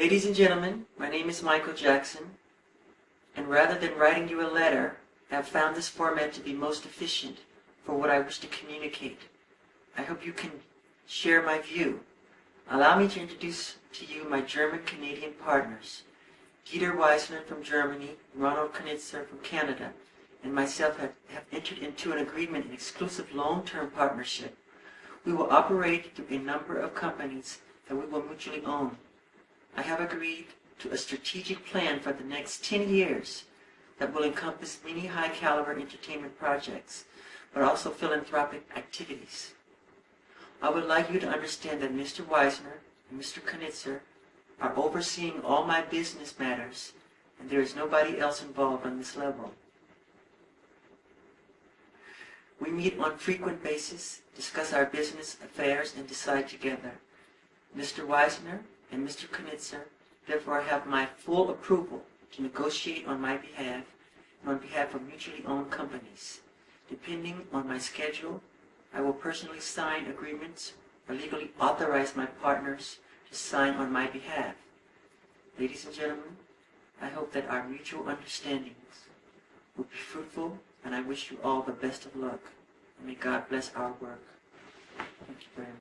Ladies and gentlemen, my name is Michael Jackson, and rather than writing you a letter, I have found this format to be most efficient for what I wish to communicate. I hope you can share my view. Allow me to introduce to you my German-Canadian partners. Dieter Wiesner from Germany, Ronald Konitzer from Canada, and myself have, have entered into an agreement, an exclusive long-term partnership. We will operate through a number of companies that we will mutually own. Have agreed to a strategic plan for the next 10 years that will encompass many high-caliber entertainment projects, but also philanthropic activities. I would like you to understand that Mr. Wiesner and Mr. Konitzer are overseeing all my business matters, and there is nobody else involved on this level. We meet on frequent basis, discuss our business affairs, and decide together. Mr. Wiesner and Mr. Konitzer therefore I have my full approval to negotiate on my behalf and on behalf of mutually owned companies. Depending on my schedule, I will personally sign agreements or legally authorize my partners to sign on my behalf. Ladies and gentlemen, I hope that our mutual understandings will be fruitful, and I wish you all the best of luck. And may God bless our work. Thank you very much.